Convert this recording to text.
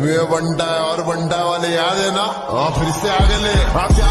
बंटा है और बंटा वाले याद है ना? हाँ फिर से आगे ले। हाँ, आपसे